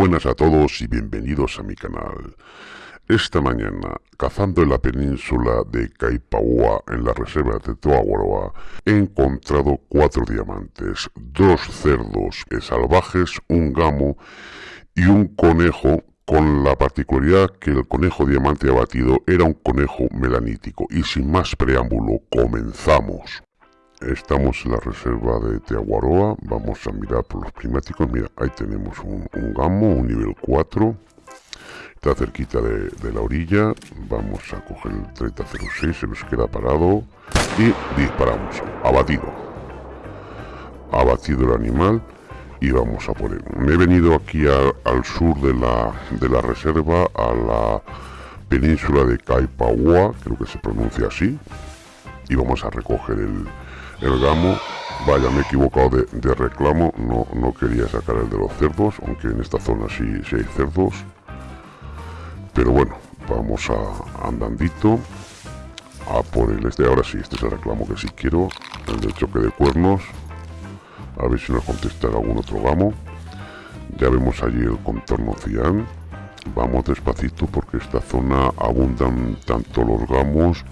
buenas a todos y bienvenidos a mi canal. Esta mañana, cazando en la península de Caipaua, en la reserva de Toaguaroa, he encontrado cuatro diamantes, dos cerdos salvajes, un gamo y un conejo con la particularidad que el conejo diamante abatido era un conejo melanítico. Y sin más preámbulo, comenzamos. Estamos en la reserva de Teaguaroa, vamos a mirar por los climáticos, mira, ahí tenemos un, gamo, un nivel 4, está cerquita de, la orilla, vamos a coger el 3006, se nos queda parado. Y disparamos, abatido, abatido el animal. Y vamos a poner, me he venido aquí al sur de la, de la reserva, a la península de Caipaua, creo que se pronuncia así, y vamos a recoger el el gamo vaya me he equivocado de, reclamo no, no quería sacar el de los cerdos aunque en esta zona sí, hay cerdos. Pero bueno vamos a andandito a por el este. Ahora sí este es el reclamo que sí quiero el del choque de cuernos. A ver si nos contesta algún otro gamo. Ya vemos allí el contorno cian. Vamos despacito porque esta zona abundan tanto los gamos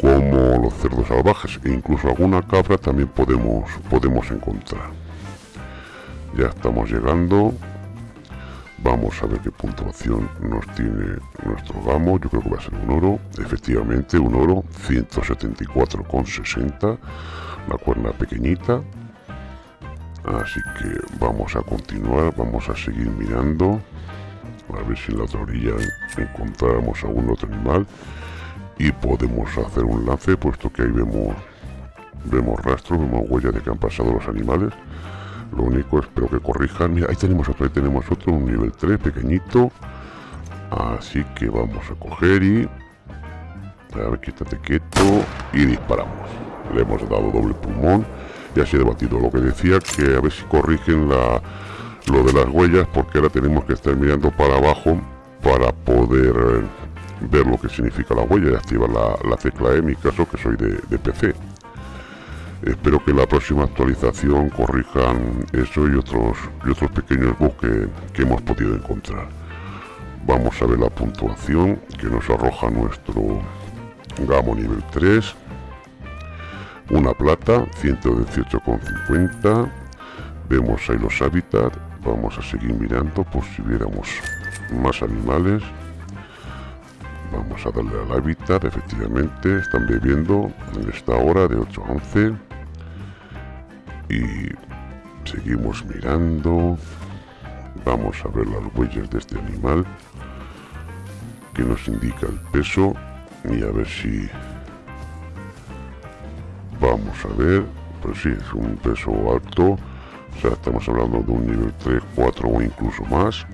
como los cerdos salvajes e incluso alguna cabra también podemos, podemos encontrar. Ya estamos llegando. Vamos a ver qué puntuación nos tiene nuestro gamo. Yo creo que va a ser un oro. Efectivamente, un oro. 174,60. La cuerna pequeñita. Así que vamos a continuar. Vamos a seguir mirando. A ver si en la otra orilla encontramos algún otro animal y podemos hacer un lance puesto que ahí vemos vemos rastros, vemos huellas de que han pasado los animales. Lo único espero que corrijan. Mira ahí tenemos otro, ahí tenemos otro, un nivel 3 pequeñito. Así que vamos a coger y a ver, quítate quieto y disparamos. Le hemos dado doble pulmón y así debatido lo que decía que a ver si corrigen la, lo de las huellas porque ahora tenemos que estar mirando para abajo para poder ver lo que significa la huella y activar la, tecla E, en mi caso que soy de, PC. Espero que la próxima actualización corrijan eso y otros, y otros pequeños bugs que, hemos podido encontrar. Vamos a ver la puntuación que nos arroja nuestro Gamo nivel 3. Una plata, 118,50. Vemos ahí los hábitats. Vamos a seguir mirando por si viéramos más animales. Vamos a darle al hábitat, efectivamente, están bebiendo en esta hora de 8 a 11. Y seguimos mirando. Vamos a ver las huellas de este animal que nos indica el peso y a ver si vamos a ver pues sí es un peso alto o sea estamos hablando de un nivel 3 4 o incluso más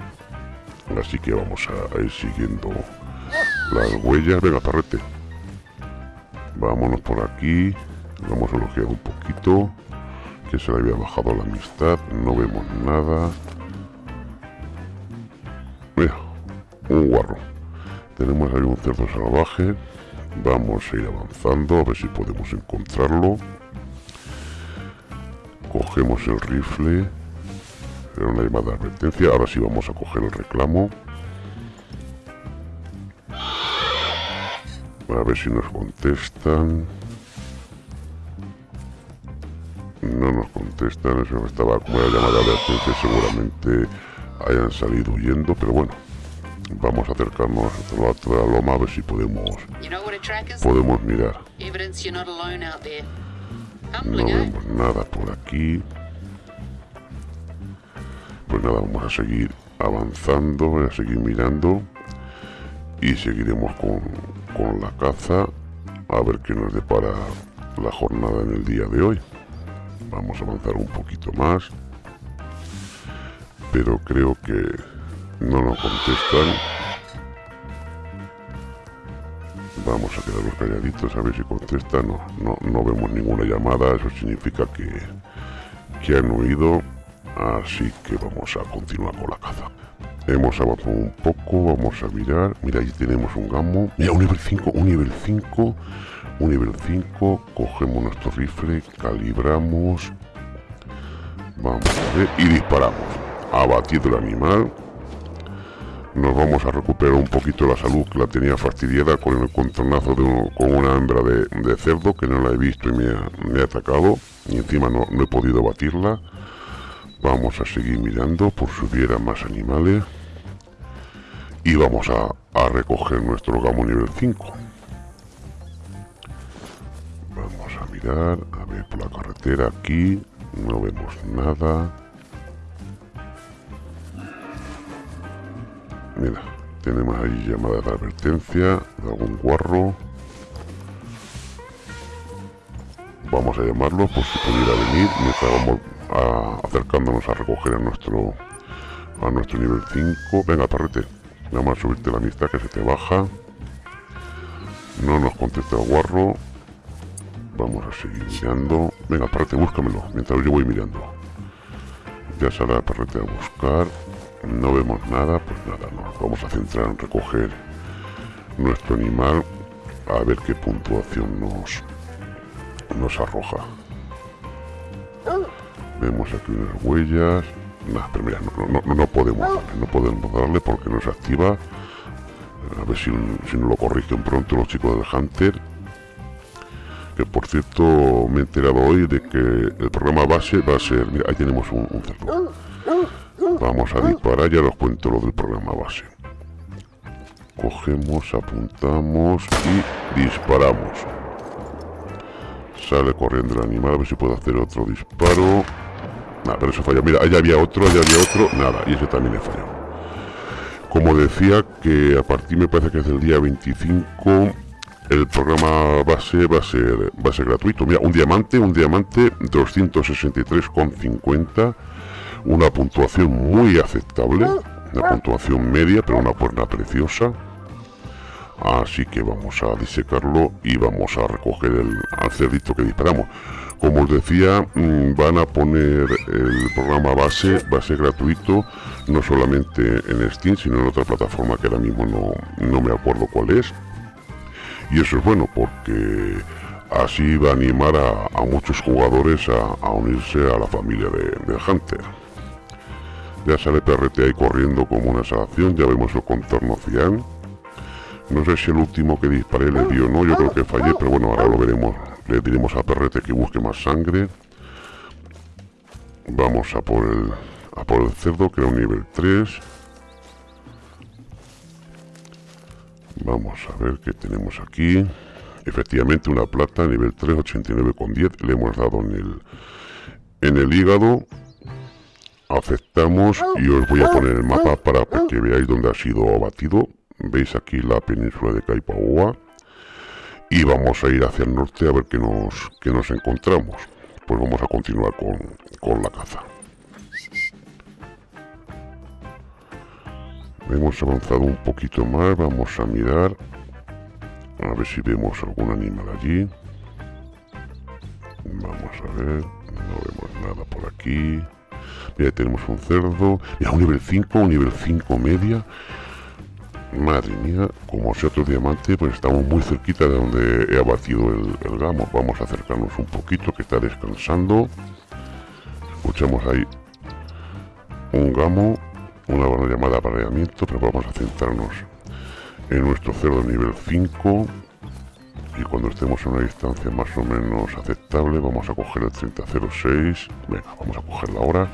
así que vamos a ir siguiendo las huellas, venga parrete. Vámonos por aquí. Vamos a elogiar un poquito. Que se le había bajado la amistad. No vemos nada. Mira, un guarro. Tenemos ahí un cerdo salvaje. Vamos a ir avanzando a ver si podemos encontrarlo. Cogemos el rifle. Era una llamada de advertencia. Ahora sí vamos a coger el reclamo. A ver si nos contestan. No nos contestan, eso estaba como la llamada de atención, seguramente hayan salido huyendo, pero bueno. Vamos a acercarnos a la otra loma a ver si podemos podemos mirar. No vemos nada por aquí. Pues nada, vamos a seguir avanzando, a seguir mirando y seguiremos con, con la caza a ver qué nos depara la jornada en el día de hoy. Vamos a avanzar un poquito más pero creo que no nos contestan. Vamos a quedarnos calladitos a ver si contestan. No, no, no vemos ninguna llamada eso significa que, que han huido así que vamos a continuar con la caza Hemos avanzado un poco, vamos a mirar. Mira, ahí tenemos un gamo. Mira, un nivel 5, un nivel 5, un nivel 5. Cogemos nuestro rifle, calibramos. Vamos a ver y disparamos. abatido el animal. Nos vamos a recuperar un poquito la salud que la tenía fastidiada con el contornazo de con una hembra de, cerdo que no la he visto y me ha, atacado. Y encima no, he podido batirla. Vamos a seguir mirando por si hubiera más animales. Y vamos a, a recoger nuestro gamo nivel 5. Vamos a mirar, a ver por la carretera aquí, no vemos nada. Mira, tenemos ahí llamada de advertencia de algún guarro. Vamos a llamarlo por si pudiera venir mientras vamos acercándonos a recoger a nuestro a nuestro nivel 5. Venga, perrete, vamos a subirte la amistad que se te baja. No nos contesta guarro. Vamos a seguir mirando. Venga, perrete, búscamelo mientras yo voy mirando. Ya sale la perrete a buscar no vemos nada, pues nada, nos vamos a centrar en recoger nuestro animal a ver qué puntuación nos, nos arroja. Vemos aquí unas huellas. Nah, pero mira, no, no, podemos darle, no podemos darle porque no se activa. A ver si, si nos lo corrigen pronto los chicos del Hunter. Que por cierto me he enterado hoy de que el programa base va a ser... Mira, ahí tenemos un, un cerdo. Vamos a disparar, ya os cuento lo del programa base. Cogemos, apuntamos y disparamos. Sale corriendo el animal, a ver si puedo hacer otro disparo. Nada, pero eso falla. Mira, allá había otro, allá había otro. Nada, y ese también he fallado. Como decía, que a partir me parece que es del día 25 el programa base va a ser, va a ser gratuito. Mira, un diamante, un diamante 263,50 una puntuación muy aceptable, una puntuación media, pero una puerta preciosa. Así que vamos a disecarlo y vamos a recoger el al cerdito que disparamos. Como os decía, mm, van a poner el programa base, va a ser gratuito, no solamente en Steam, sino en otra plataforma que ahora mismo no, no me acuerdo cuál es. Y eso es bueno porque así va a animar a, muchos jugadores a, unirse a la familia de, de Hunter. Ya sale PRT ahí corriendo como una salvación, ya vemos el contorno cian. No sé si el último que disparé le dio no, yo creo que fallé, pero bueno, ahora lo veremos. Le diremos a Perrete que busque más sangre. Vamos a por el, a por el cerdo, que era un nivel 3. Vamos a ver qué tenemos aquí. Efectivamente, una plata, nivel 3, 89,10. Le hemos dado en el, en el hígado aceptamos y os voy a poner el mapa para que veáis dónde ha sido abatido veis aquí la península de Caipaoa y vamos a ir hacia el norte a ver qué nos, qué nos encontramos. Pues vamos a continuar con, con la caza. Hemos avanzado un poquito más vamos a mirar. A ver si vemos algún animal allí. Vamos a ver no vemos nada por aquí. Mira, tenemos un cerdo. Mira, un nivel 5, un nivel 5 media. Madre mía, como sea otro diamante, pues estamos muy cerquita de donde he abatido el, gamo. Vamos a acercarnos un poquito, que está descansando. Escuchamos ahí un gamo, una buena llamada apareamiento, pero vamos a centrarnos en nuestro cerdo nivel 5 y cuando estemos en una distancia más o menos aceptable vamos a coger el 3006 venga vamos a cogerla ahora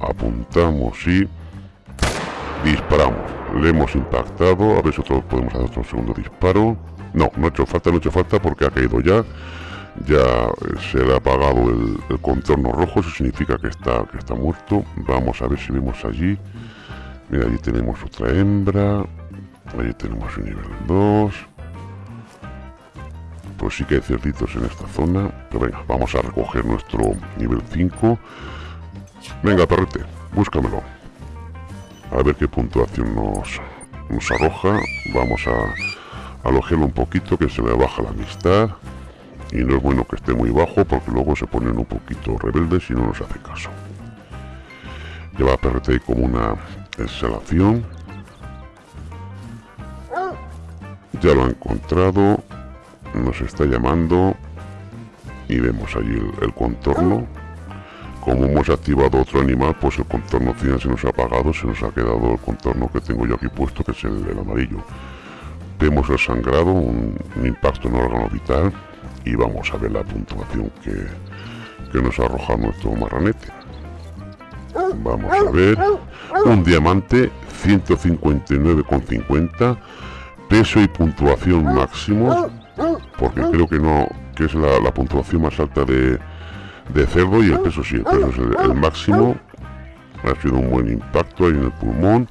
apuntamos y disparamos le hemos impactado. A ver si podemos hacer otro segundo disparo. No, no ha hecho falta, no ha hecho falta porque ha caído ya. Ya eh, se le ha apagado el, contorno rojo. Eso significa que está, que está muerto. Vamos a ver si vemos allí. Mira allí tenemos otra hembra. Allí tenemos un nivel 2 pues sí que hay cerditos en esta zona. Pero venga, vamos a recoger nuestro nivel 5 Venga, perrete, búscamelo. A ver qué puntuación nos, nos arroja. Vamos a alojarlo un poquito, que se me baja la amistad. Y no es bueno que esté muy bajo, porque luego se ponen un poquito rebeldes y no nos hace caso. Lleva perrete como una exhalación. Ya lo ha encontrado. Nos está llamando. Y vemos allí el contorno como hemos activado otro animal, pues el contorno final se nos ha apagado, se nos ha quedado el contorno que tengo yo aquí puesto, que es el, amarillo. Vemos el sangrado, un, impacto en el órgano vital y vamos a ver la puntuación que, que nos arroja nuestro marranete. Vamos a ver, un diamante 159,50, peso y puntuación máximo, porque creo que no, que es la puntuación más alta de, de cerdo y el peso sí, el peso es el, máximo. Ha sido un buen impacto ahí en el pulmón.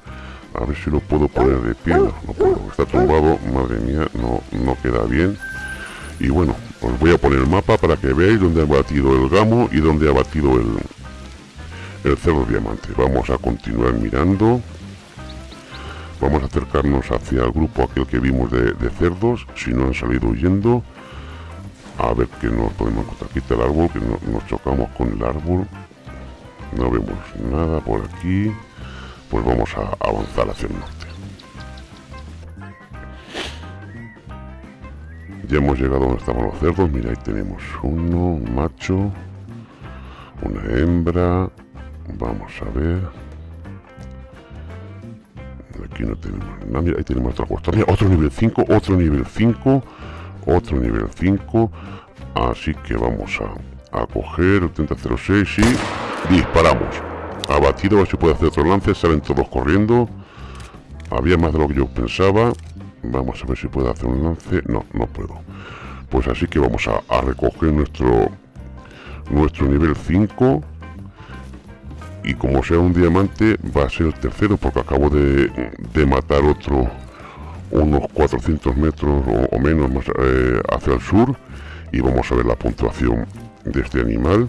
A ver si lo puedo poner de pie. No, puedo, está tumbado. Madre mía, no, no queda bien. Y bueno, os voy a poner el mapa para que veáis dónde ha batido el gamo y dónde ha batido el, el cerdo diamante. Vamos a continuar mirando. Vamos a acercarnos hacia el grupo aquel que vimos de, de cerdos, si no han salido huyendo a ver que nos podemos encontrar. Aquí está el árbol que nos chocamos con el árbol. No vemos nada por aquí. Pues vamos a avanzar hacia el norte. Ya hemos llegado donde estaban los cerdos. Mira ahí tenemos uno un macho una hembra. Vamos a ver. Aquí no tenemos nada. Mira ahí tenemos otra cuesta. Otro nivel 5 otro nivel 5 otro nivel 5 así que vamos a, a coger el 3006 y disparamos. Abatido a ver si puede hacer otro lance. Salen todos corriendo. Había más de lo que yo pensaba. Vamos a ver si puede hacer un lance. No, no puedo. Pues así que vamos a, a recoger nuestro nuestro nivel 5 y como sea un diamante va a ser el tercero porque acabo de, de matar otro unos 400 metros o, menos más, eh, hacia el sur y vamos a ver la puntuación de este animal.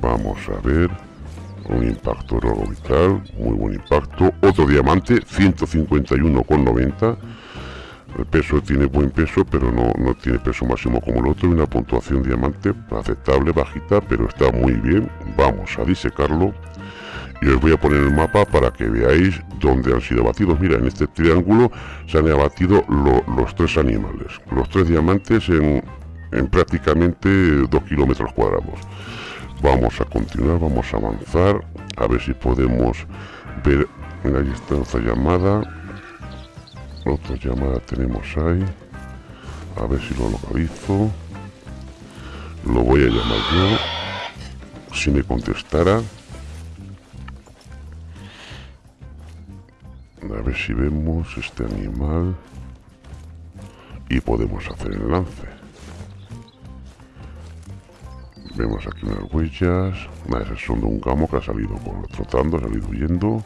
Vamos a ver un impacto vital muy buen impacto. Otro diamante 151,90 el peso tiene buen peso pero no, no tiene peso máximo como el otro. Una puntuación diamante aceptable bajita pero está muy bien. Vamos a disecarlo y os voy a poner el mapa para que veáis dónde han sido abatidos. Mira, en este triángulo se han abatido los tres animales, los tres diamantes en, prácticamente dos kilómetros cuadrados. Vamos a continuar, vamos a avanzar, a ver si podemos ver, ahí está otra llamada, otra llamada tenemos ahí, a ver si lo localizo, lo voy a llamar yo, si me contestara. Si vemos este animal y podemos hacer el lance. Vemos aquí unas huellas. Esas son de un gamo que ha salido trotando, ha salido huyendo.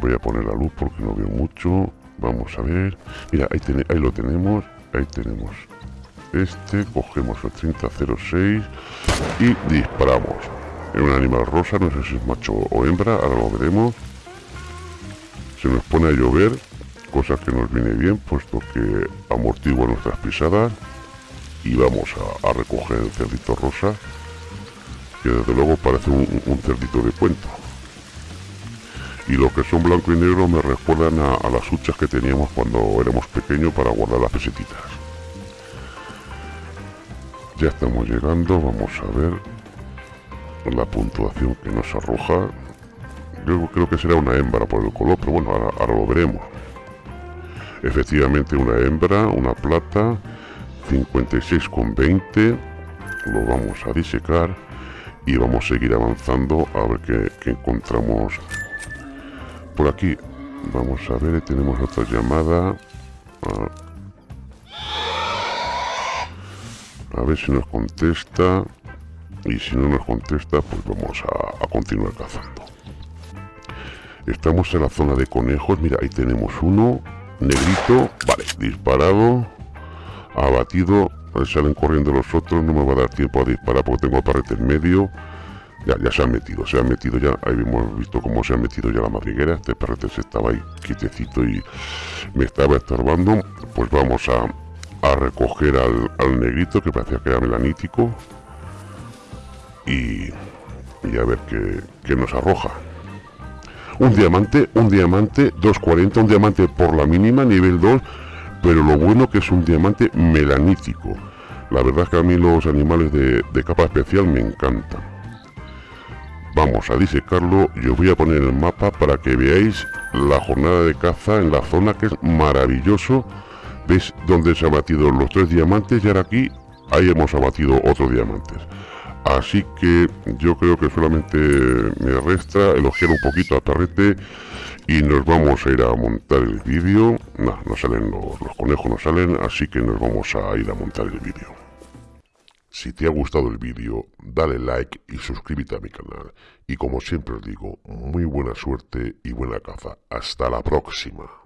Voy a poner la luz porque no veo mucho. Vamos a ver. Mira, ahí, ahí lo tenemos. Ahí tenemos este. Cogemos el 3006 y disparamos. Es un animal rosa, no sé si es macho o hembra, ahora lo veremos se nos pone a llover, cosa que nos viene bien, puesto que amortigua nuestras pisadas. Y vamos a, recoger el cerdito rosa, que desde luego parece un, cerdito de cuento. Y lo que son blanco y negro me recuerdan a, a las huchas que teníamos cuando éramos pequeños para guardar las pesetitas. Ya estamos llegando, vamos a ver la puntuación que nos arroja creo, que será una hembra por el color, pero bueno, ahora, lo veremos. Efectivamente una hembra, una plata, 56,20. Lo vamos a disecar y vamos a seguir avanzando a ver qué, encontramos por aquí. Vamos a ver, tenemos otra llamada. A, ver si nos contesta. Y si no nos contesta, pues vamos a continuar cazando. Estamos en la zona de conejos. Mira, ahí tenemos uno. Negrito. Vale, disparado. Abatido. Salen corriendo los otros. No me va a dar tiempo a disparar porque tengo parrete en medio. Ya, ya se han metido, se han metido ya. Ahí hemos visto cómo se ha metido ya la madriguera. Este parrete se estaba ahí quietecito y me estaba estorbando. Pues vamos a, recoger al, negrito que parecía que era melanítico. Y, y a ver qué, qué nos arroja un diamante, un diamante 240, un diamante por la mínima, nivel 2, pero lo bueno que es un diamante melanítico. La verdad es que a mí los animales de, capa especial me encantan. Vamos a disecarlo y os voy a poner el mapa para que veáis la jornada de caza en la zona que es maravilloso. ¿Veis dónde se han batido los tres diamantes? Y ahora aquí, ahí hemos abatido otros diamantes. Así que yo creo que solamente me resta elogiar un poquito a Tarrete y nos vamos a ir a montar el vídeo. No, no salen los, los conejos, no salen, así que nos vamos a ir a montar el vídeo. Si te ha gustado el vídeo, dale like y suscríbete a mi canal. Y como siempre os digo, muy buena suerte y buena caza. Hasta la próxima.